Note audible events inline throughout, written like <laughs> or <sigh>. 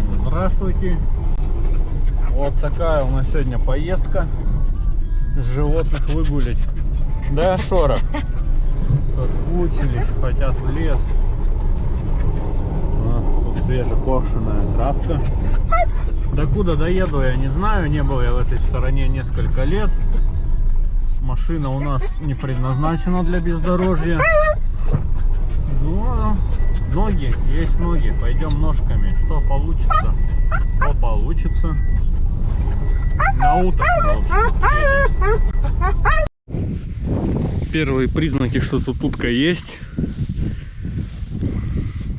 Всем здравствуйте. Вот такая у нас сегодня поездка. Животных выгулять. Да, Шора? Соскучились, хотят в лес. А, тут свежекошенная травка. До куда доеду, я не знаю. Не был я в этой стороне несколько лет. Машина у нас не предназначена для бездорожья. Но ноги, есть ноги. Пойдем ножками. Что получится? Что получится? На уток. Первые признаки, что тут утка есть.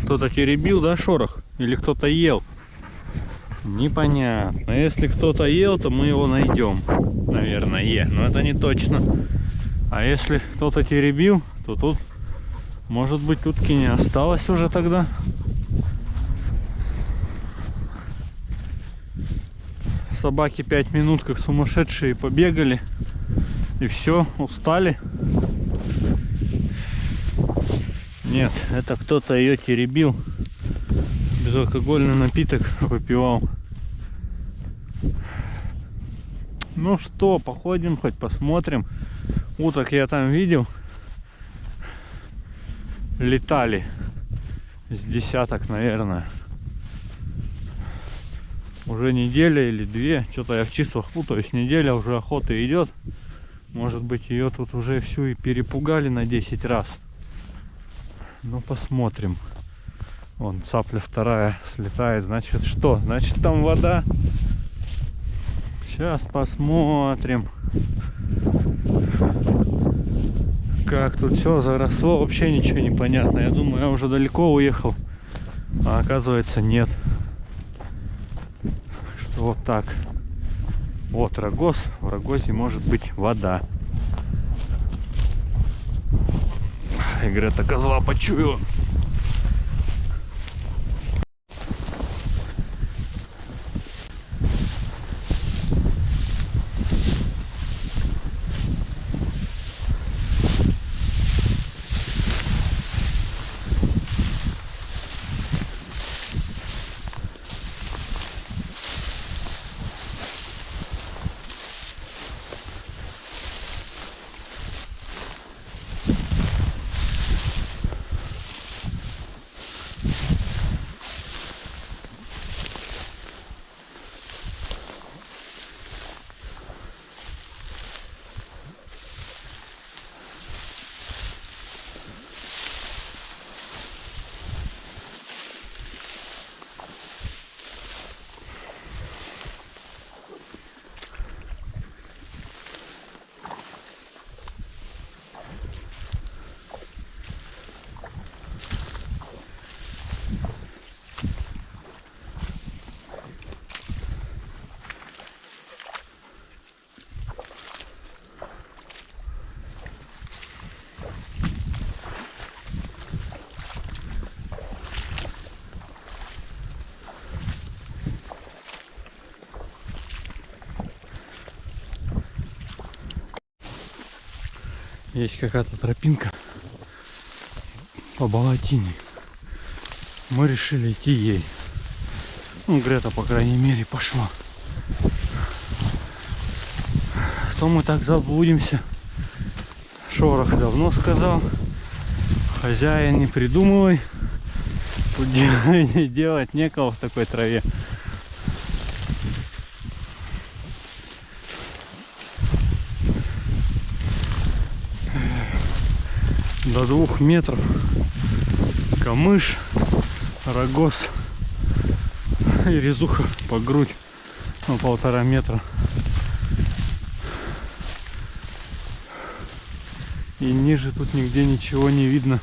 Кто-то теребил, да, шорох? Или кто-то ел? Непонятно. Если кто-то ел, то мы его найдем. Наверное, но это не точно. А если кто-то теребил, то тут, может быть, утки не осталось уже тогда. Собаки пять минут как сумасшедшие побегали. И все, устали. Нет, это кто-то ее теребил. Безалкогольный напиток выпивал. Ну что, походим, хоть посмотрим. Уток я там видел. Летали. С десяток, наверное. Уже неделя или две. Что-то я в числах путаюсь. Неделя уже охота идет. Может быть ее тут уже всю и перепугали на 10 раз. Ну посмотрим. Вон цапля вторая слетает. Значит что? Значит там вода. Сейчас посмотрим. Как тут все заросло. Вообще ничего не понятно. Я думаю, я уже далеко уехал. А оказывается нет. Что вот так. Вот рогоз. В рогозе может быть вода. Игрета козла почуяла. Есть какая-то тропинка по болотине. Мы решили идти ей. Ну, Грета, по крайней мере, пошла. То мы так заблудимся. Шорох давно сказал. Хозяин, не придумывай. Тут <laughs> делать некого в такой траве. До двух метров. Камыш рогоз и резуха по грудь. На полтора метра. И ниже тут нигде ничего не видно.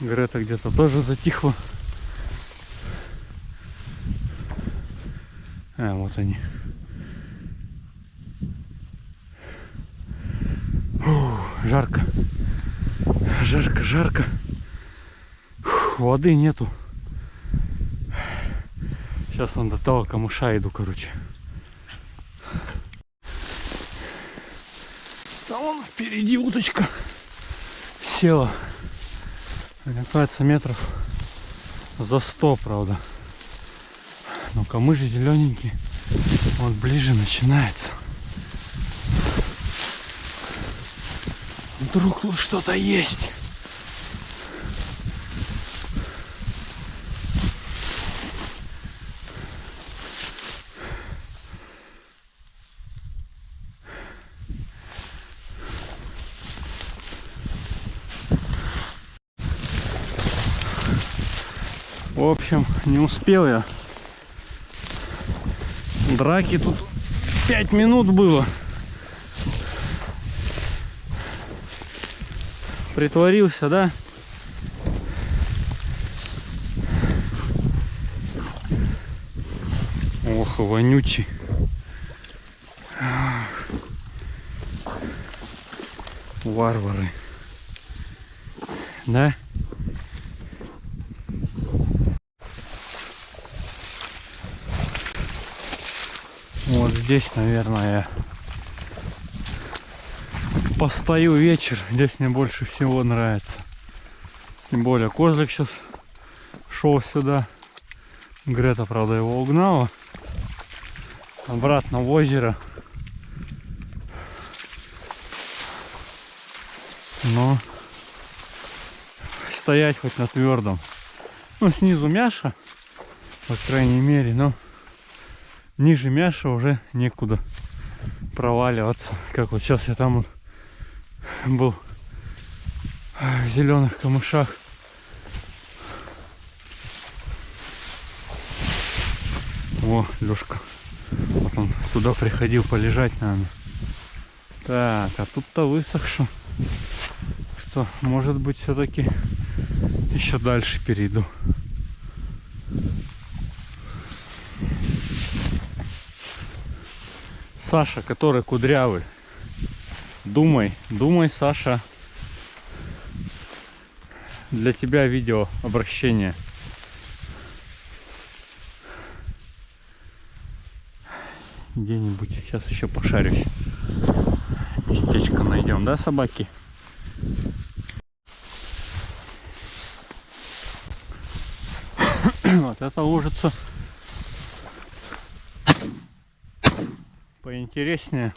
Грета где-то тоже затихла. А вот они жарко. Жарко, жарко. Фух, воды нету. Сейчас он до того камыша иду, короче. Там вон впереди уточка села. Мне кажется, метров за 100, правда. Но камыш зелененький. Вот ближе начинается. Вдруг тут что-то есть. В общем, не успел я. Драки тут 5 минут было. Притворился, да? Ох, вонючий. Варвары. Да? Вот здесь, наверное, постою вечер. Здесь мне больше всего нравится. Тем более козлик сейчас шел сюда. Грета, правда, его угнала. Обратно в озеро. Но стоять хоть на твердом. Ну, снизу мяша, по крайней мере, но ниже мяша уже некуда проваливаться. Как вот сейчас я там вот был в зеленых камышах. О, Лешка. Вот он сюда приходил полежать, наверное. Так, а тут-то высохшо. Что, может быть, все-таки еще дальше перейду. Саша, который кудрявый. Думай, думай, Саша. Для тебя видео обращение. Где-нибудь сейчас еще пошарюсь. Местечко найдем, да, собаки? <coughs> Вот это лужица поинтереснее.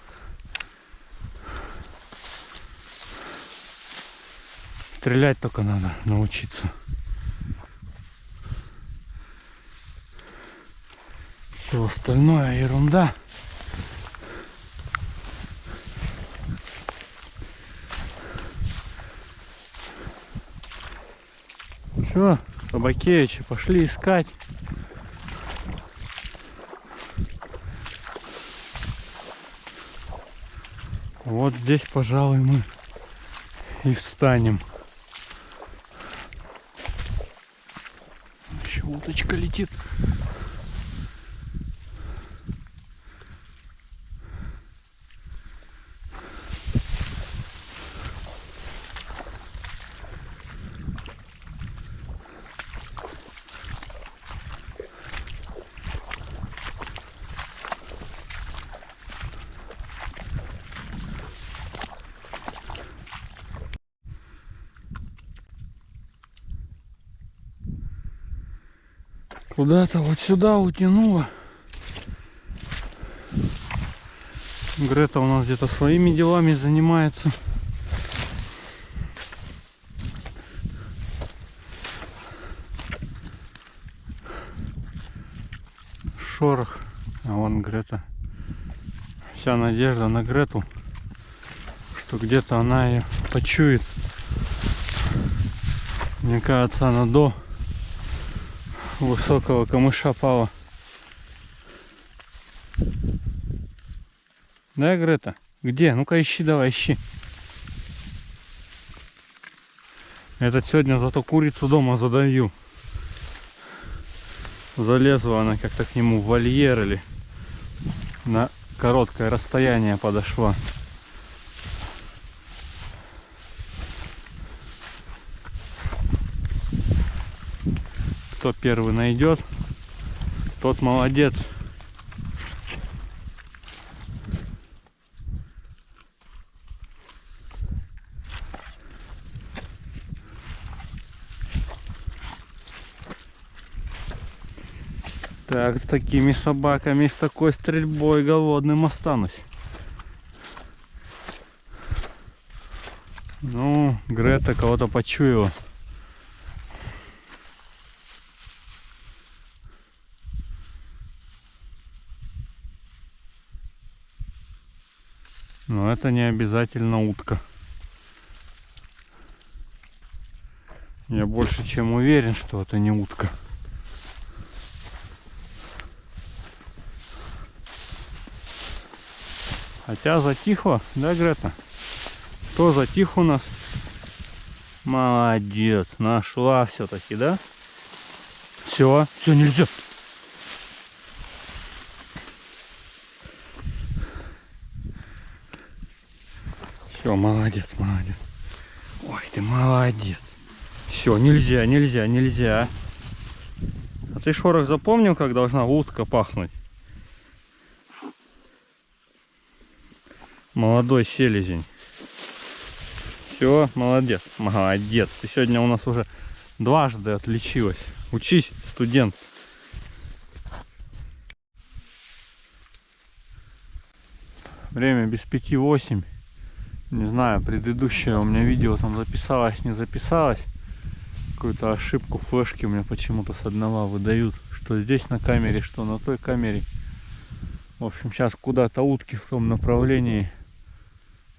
Стрелять только надо научиться. Все остальное ерунда. Все, собакевичи пошли искать. Вот здесь, пожалуй, мы и встанем. Еще уточка летит. Куда-то вот сюда утянуло. Грета у нас где-то своими делами занимается. Шорох. А вон Грета. Вся надежда на Грету, что где-то она ее почует. Мне кажется, она до высокого камыша пала. Да, Грета? Где? Ну-ка ищи, давай, ищи. Этот сегодня зато курицу дома задаю. Залезла она как-то к нему в вольер или на короткое расстояние подошла. кто первый найдет, тот молодец. Так, с такими собаками, с такой стрельбой голодным останусь. Ну, Грета кого-то почуяла. Это не обязательно утка. Я больше чем уверен, что это не утка. Хотя затихло, да, Грета? Кто затих у нас? Молодец, нашла все-таки, да? Все, все, нельзя. Все, молодец, молодец. Ой, ты молодец. Все, нельзя, нельзя, нельзя. А ты шорох запомнил, как должна утка пахнуть? Молодой селезень. Все, молодец, молодец. Ты сегодня у нас уже дважды отличилась. Учись, студент. Время без пяти восемь. Не знаю, предыдущее у меня видео там записалось, не записалось. Какую-то ошибку флешки у меня почему-то с одного выдают. Что здесь на камере, что на той камере. В общем, сейчас куда-то утки в том направлении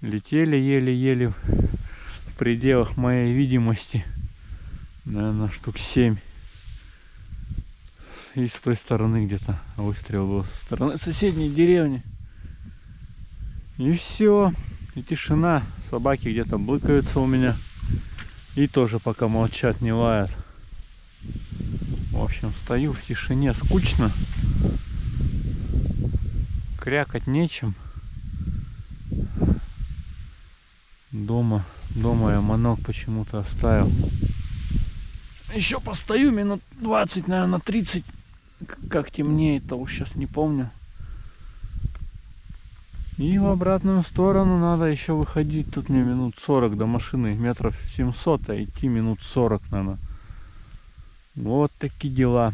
летели еле-еле в пределах моей видимости. Наверное, штук 7. И с той стороны где-то выстрел был. Со стороны соседней деревни. И все. И тишина. Собаки где-то блыкаются у меня. И тоже пока молчат, не лают. В общем, стою в тишине. Скучно. Крякать нечем. Дома, дома я манок почему-то оставил. Еще постою минут 20, наверное, 30. Как темнеет, уж сейчас не помню. И в обратную сторону надо еще выходить. Тут мне минут 40 до машины. Метров 700, а идти минут 40, наверное. Вот такие дела.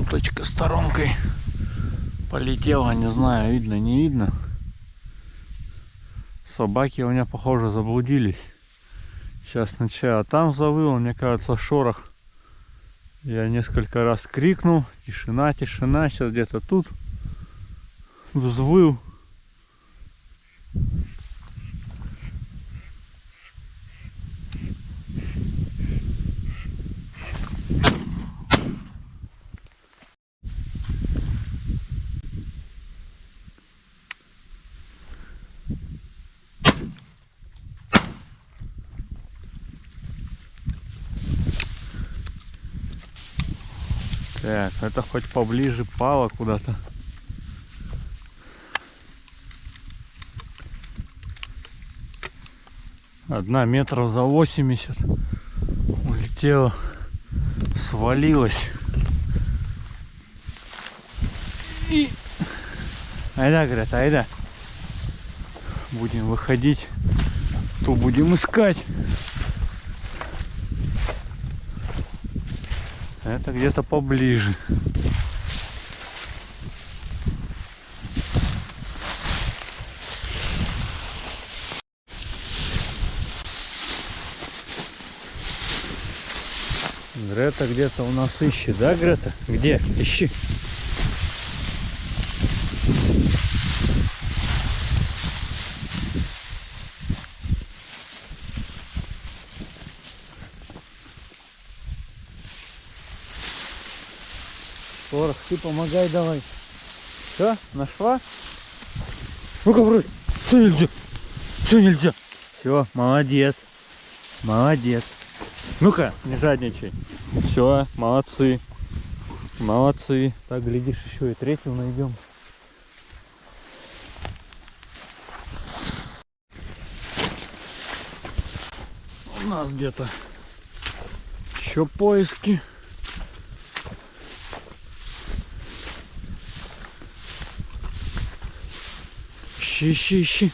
уточка сторонкой полетела, не знаю, видно, не видно. Собаки у меня, похоже, заблудились. Сейчас сначала там завыл, мне кажется, шорох. Я несколько раз крикнул, тишина, тишина, сейчас где-то тут взвыл. Так, это хоть поближе пало куда-то. Одна метров за 80 улетела, свалилась. И... Айда, говорят, айда. Будем выходить, то будем искать. Это где-то поближе. Грета где-то у нас ищет, да, Грета? Где? Ищи. Шорох, ты помогай давай. Все, нашла? Ну-ка, вроде. Все нельзя. Все нельзя. Все, молодец. Молодец. Ну-ка, не жадничай. Все, молодцы. Молодцы. Так, глядишь, еще и третью найдем. У нас где-то еще поиски. Ищи, ищи, ищи.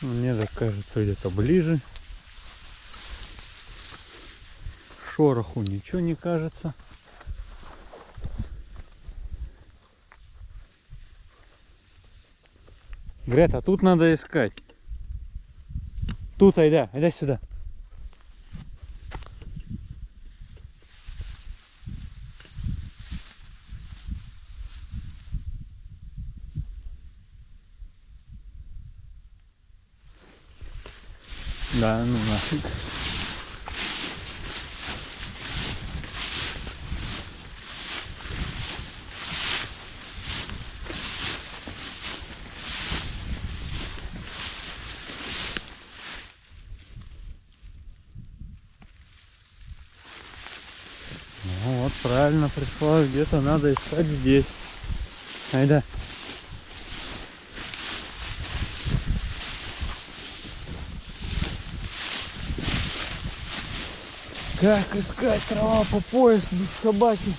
Мне так кажется, где-то ближе. Шороху ничего не кажется. Грета, тут надо искать. Тут, айда, айда сюда. Да, ну нафиг. Ну вот, правильно пришла, где-то надо искать здесь. Айда. Как искать трава по пояс без собаки?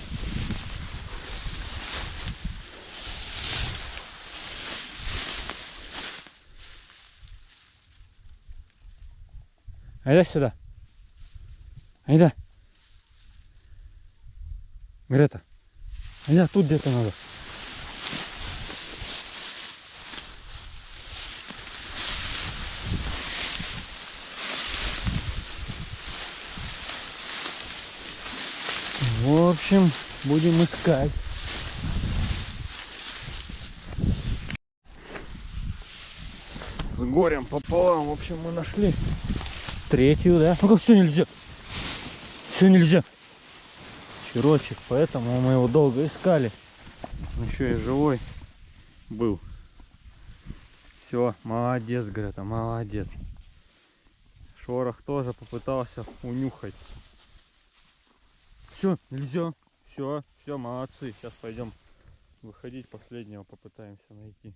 Айда сюда. Айда. Грета. Айда, тут где-то надо. В общем, будем искать. С горем пополам, в общем, мы нашли третью, да? Ну как все нельзя? Все нельзя. Черочек, поэтому мы его долго искали. Еще и живой был. Все, молодец, Грета, молодец. Шорох тоже попытался унюхать. Все, нельзя. Все, все, молодцы. Сейчас пойдем выходить последнего попытаемся найти.